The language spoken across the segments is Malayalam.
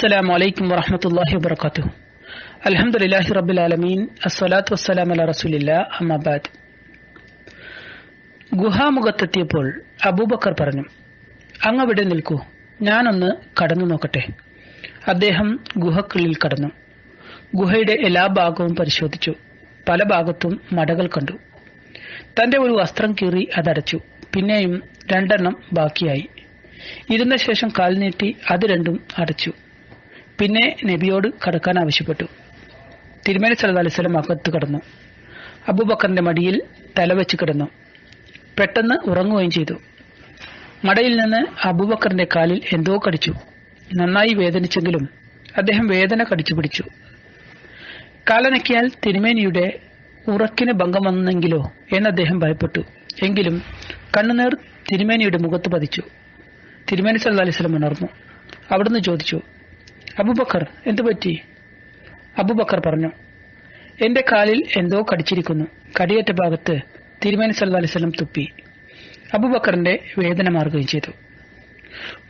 السلام عليكم ورحمة الله وبركاته الحمد لله رب العالمين الصلاة والسلام على رسول الله أما بعد ഗുഹാമുഖത്തെത്തിയപ്പോൾ അബൂബക്കർ പറഞ്ഞു അങ്ങവിടെ നിൽക്കൂ ഞാനൊന്ന് കടന്നു നോക്കട്ടെ അദ്ദേഹം ഗുഹക്കുള്ളിൽ കടന്നു ഗുഹയുടെ എല്ലാ ഭാഗവും പരിശോധിച്ചു പല ഭാഗത്തും മടകൾ കണ്ടു തന്റെ ഒരു വസ്ത്രം കീറി അതടച്ചു പിന്നെയും രണ്ടെണ്ണം ബാക്കിയായി ഇരുന്ന ശേഷം കാൽ നീട്ടി അത് രണ്ടും അടച്ചു പിന്നെ നബിയോട് കടക്കാൻ ആവശ്യപ്പെട്ടു. തിരുമേനി സല്ലല്ലാഹു അലൈഹി വസല്ലം അകത്ത് കടന്നു. അബൂബക്കറിന്റെ മടിയിൽ തലവെച്ച് കിടന്നു. പെട്ടെന്ന് ഉറങ്ങുകയും ചെയ്തു. മടയിൽ നിന്ന് അബൂബക്കറിന്റെ കാലിൽ എന്തോ കടിച്ചു. നന്നായി വേദനിച്ചെങ്കിലും അദ്ദേഹം വേദന കടിച്ചു പിടിച്ചു. കാലനക്കിയാൽ തിരുമേനിയുടെ ഉറക്കിന് ഭംഗം വന്നെങ്കിലോ എന്ന് അദ്ദേഹം ഭയപ്പെട്ടു. എങ്കിലും കണ്ണുനീർ തിരുമേനിയുടെ മുഖത്ത് പതിച്ചു. തിരുമേനി സല്ലല്ലാഹു അലൈഹി വസല്ലം ഉണർന്നു. അവിടുന്ന് ചോദിച്ചു അബൂബക്കർ എന്തു പറ്റി? അബുബക്കർ പറഞ്ഞു എന്റെ കാലിൽ എന്തോ കടിച്ചിരിക്കുന്നു. കടിയേറ്റ ഭാഗത്ത് തിരുമേനി വസല്ലം തുപ്പി. അബുബക്കറിന്റെ വേദന മാറുകയും ചെയ്തു.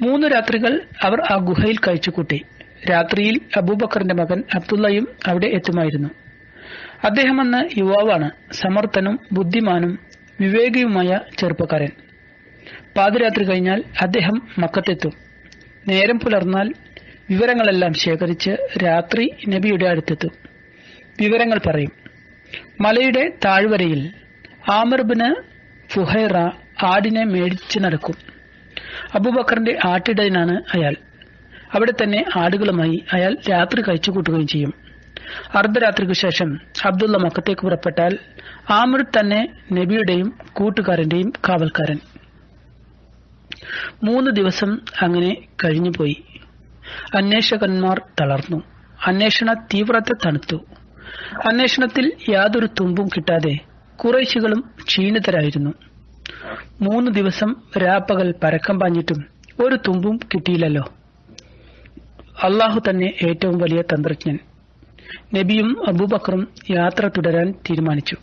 മൂന്ന് രാത്രികൾ അവർ ആ ഗുഹയിൽ കഴിച്ചുകൂട്ടി. രാത്രിയിൽ അബൂബക്കറിന്റെ മകൻ അബ്ദുള്ളയും അവിടെ എത്തുമായിരുന്നു. അദ്ദേഹം അന്ന് യുവാവാണ് സമർത്ഥനും ബുദ്ധിമാനും വിവേകിയുമായ ചെറുപ്പക്കാരൻ. പാതിരാത്രി കഴിഞ്ഞാൽ അദ്ദേഹം മക്കത്തെത്തും. നേരം പുലർന്നാൽ വിവരങ്ങളെല്ലാം ശേഖരിച്ച് രാത്രി നബിയുടെ അടുത്തെത്തും. വിവരങ്ങൾ പറയും മലയുടെ താഴ്വരയിൽ ആമർബിന് ഫുഹൈറ ആടിനെ മേടിച്ചു നടക്കും. അബൂബക്കറിന്റെ ആട്ടിടയനാണ് അയാൾ. അവിടെ തന്നെ ആടുകളുമായി അയാൾ രാത്രി കഴിച്ചുകൂട്ടുകയും ചെയ്യും. അർദ്ധരാത്രിക്കു ശേഷം അബ്ദുള്ള മക്കത്തേക്ക് പുറപ്പെട്ടാൽ ആമിർ തന്നെ നബിയുടെയും കൂട്ടുകാരന്റെയും കാവൽക്കാരൻ. മൂന്ന് ദിവസം അങ്ങനെ കഴിഞ്ഞുപോയി. അന്വേഷകന്മാർ തളർന്നു. അന്വേഷണ തീവ്രത തണുത്തു. അന്വേഷണത്തിൽ യാതൊരു തുമ്പും കിട്ടാതെ കുറേശികളും ക്ഷീണിതരായിരുന്നു. മൂന്ന് ദിവസം രാപ്പകൽ പരക്കം പാഞ്ഞിട്ടും ഒരു തുമ്പും കിട്ടിയില്ലല്ലോ. അള്ളാഹു തന്നെ ഏറ്റവും വലിയ തന്ത്രജ്ഞൻ. നബിയും അബൂബക്കറും യാത്ര തുടരാൻ തീരുമാനിച്ചു.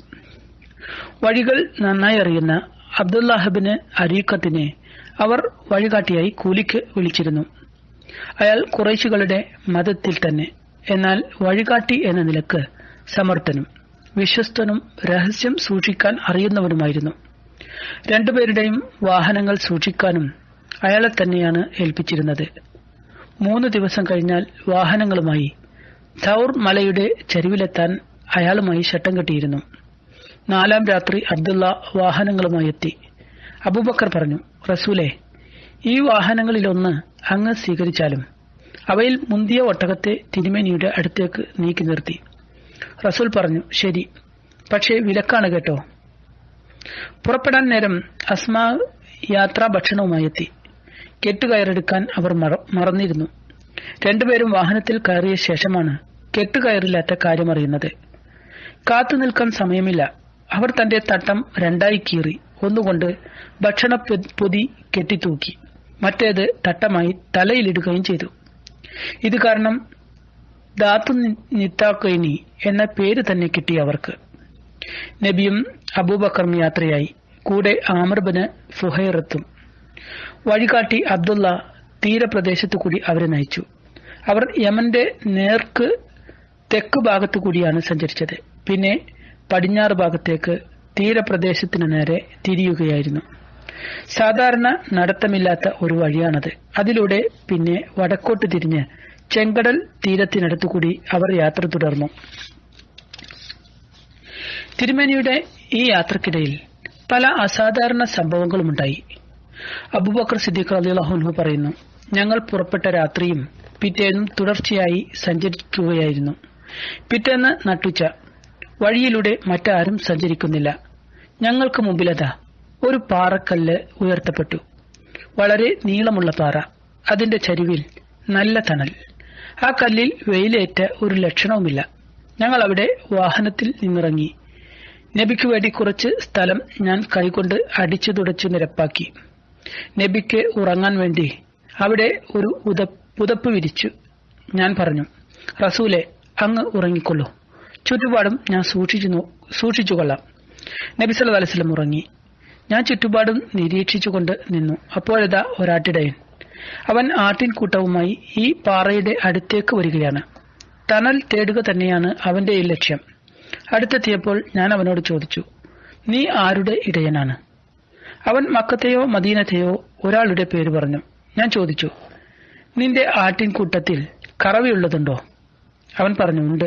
വഴികൾ നന്നായി അറിയുന്ന അബ്ദുല്ലാഹബിന് അരീഖത്തിനെ അവർ വഴികാട്ടിയായി കൂലിക്ക് വിളിച്ചിരുന്നു. അയാൾ കുറേശികളുടെ മതത്തിൽ തന്നെ. എന്നാൽ വഴികാട്ടി എന്ന നിലയ്ക്ക് സമർത്ഥനും വിശ്വസ്തനും രഹസ്യം സൂക്ഷിക്കാൻ അറിയുന്നവനുമായിരുന്നു. രണ്ടുപേരുടെയും വാഹനങ്ങൾ സൂക്ഷിക്കാനും അയാളെ തന്നെയാണ് ഏൽപ്പിച്ചിരുന്നത്. മൂന്ന് ദിവസം കഴിഞ്ഞാൽ വാഹനങ്ങളുമായി തൗർ മലയുടെ ചരിവിലെത്താൻ അയാളുമായി ശട്ടം കെട്ടിയിരുന്നു. നാലാം രാത്രി അബ്ദുള്ള വാഹനങ്ങളുമായി എത്തി. അബൂബക്കർ പറഞ്ഞു റസൂലെ ഈ വാഹനങ്ങളിലൊന്ന് അങ്ങ് സ്വീകരിച്ചാലും അവയിൽ മുന്തിയ ഒട്ടകത്തെ തിരുമേനിയുടെ അടുത്തേക്ക് നീക്കി നിർത്തി. റസൂൽ പറഞ്ഞു ശരി പക്ഷേ വിലക്കാണ് കേട്ടോ. പുറപ്പെടാൻ നേരം അസ്മാ യാത്രാ ഭക്ഷണവുമായി എത്തി. കെട്ടുകയറെടുക്കാൻ അവർ മറന്നിരുന്നു. രണ്ടുപേരും വാഹനത്തിൽ കയറിയ ശേഷമാണ് കെട്ടുകയറില്ലാത്ത കാര്യമറിയുന്നത് കാത്തു നിൽക്കാൻ സമയമില്ല. അവർ തന്റെ തട്ടം രണ്ടായി കീറി. ഒന്നുകൊണ്ട് ഭക്ഷണ പൊതി കെട്ടിത്തൂക്കി. മറ്റേത് തട്ടമായി തലയിലിടുകയും ചെയ്തു. ഇത് കാരണം ദാത്തു നിത്താക്കൈനി എന്ന പേര് തന്നെ കിട്ടി അവർക്ക്. നബിയും അബൂബക്കറും യാത്രയായി. കൂടെ ആമർബന് ഫുഹൈറത്തും വഴികാട്ടി അബ്ദുള്ള തീരപ്രദേശത്തു കൂടി അവരെ നയിച്ചു. അവർ യമന്റെ നേർക്ക് തെക്ക് ഭാഗത്തു കൂടിയാണ് സഞ്ചരിച്ചത്. പിന്നെ പടിഞ്ഞാറ് ഭാഗത്തേക്ക് തീരപ്രദേശത്തിന് നേരെ തിരിയുകയായിരുന്നു. സാധാരണ നടത്തമില്ലാത്ത ഒരു വഴിയാണത്. അതിലൂടെ പിന്നെ വടക്കോട്ട് തിരിഞ്ഞ് ചെങ്കടൽ തീരത്തിനടുത്തുകൂടി അവർ യാത്ര തുടർന്നു. തിരുമേനിയുടെ ഈ യാത്രക്കിടയിൽ പല അസാധാരണ സംഭവങ്ങളുമുണ്ടായി. അബുബക്കർ സിദ്ദീഖ് അലിഹുൻഹു പറയുന്നു ഞങ്ങൾ പുറപ്പെട്ട രാത്രിയും പിറ്റേന്നും തുടർച്ചയായി സഞ്ചരിക്കുകയായിരുന്നു. പിറ്റേന്ന് നട്ടുച്ച വഴിയിലൂടെ മറ്റാരും സഞ്ചരിക്കുന്നില്ല. ഞങ്ങൾക്ക് മുമ്പിലതാ ഒരു പാറക്കല്ല് ഉയർത്തപ്പെട്ടു. വളരെ നീളമുള്ള പാറ. അതിന്റെ ചരിവിൽ നല്ല തണൽ. ആ കല്ലിൽ വെയിലേറ്റ ഒരു ലക്ഷണവുമില്ല. ഞങ്ങൾ അവിടെ വാഹനത്തിൽ നിന്നിറങ്ങി. നബിക്ക് വേണ്ടി കുറച്ച് സ്ഥലം ഞാൻ കൈകൊണ്ട് അടിച്ചു തുടച്ചു നിരപ്പാക്കി നബിക്ക് ഉറങ്ങാൻ വേണ്ടി അവിടെ ഒരു പുതപ്പ് വിരിച്ചു. ഞാൻ പറഞ്ഞു റസൂലെ അങ്ങ് ഉറങ്ങിക്കൊള്ളൂ. ചുറ്റുപാടും ഞാൻ സൂക്ഷിച്ചു സൂക്ഷിച്ചുകൊള്ളാം നബി സല്ലു അലൈവലം ഉറങ്ങി. ഞാൻ ചുറ്റുപാടും നിരീക്ഷിച്ചുകൊണ്ട് നിന്നു. അപ്പോഴതാ ഒരാട്ടിടയൻ. അവൻ ആട്ടിൻകൂട്ടവുമായി ഈ പാറയുടെ അടുത്തേക്ക് വരികയാണ്. തണൽ തേടുക തന്നെയാണ് അവന്റെ ഈ ലക്ഷ്യം. അടുത്തെത്തിയപ്പോൾ ഞാൻ അവനോട് ചോദിച്ചു നീ ആരുടെ ഇടയനാണ്? അവൻ മക്കത്തെയോ മദീനത്തെയോ ഒരാളുടെ പേര് പറഞ്ഞു. ഞാൻ ചോദിച്ചു നിന്റെ ആട്ടിൻകൂട്ടത്തിൽ കറവയുള്ളതുണ്ടോ? അവൻ പറഞ്ഞു ഉണ്ട്.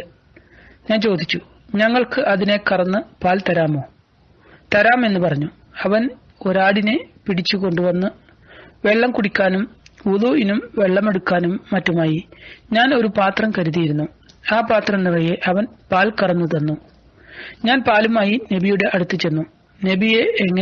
ഞാൻ ചോദിച്ചു ഞങ്ങൾക്ക് അതിനെ കറന്ന് പാൽ തരാമോ? തരാമെന്ന് പറഞ്ഞു. അവൻ ഒരാടിനെ പിടിച്ചു കൊണ്ടുവന്ന് വെള്ളം കുടിക്കാനും ഉദുവിനും വെള്ളമെടുക്കാനും മറ്റുമായി. ഞാൻ ഒരു പാത്രം കരുതിയിരുന്നു. ആ പാത്രം നിറയെ അവൻ പാൽ കറന്നു തന്നു. ഞാൻ പാലുമായി നബിയുടെ അടുത്ത് ചെന്നു. നബിയെ എങ്ങനെ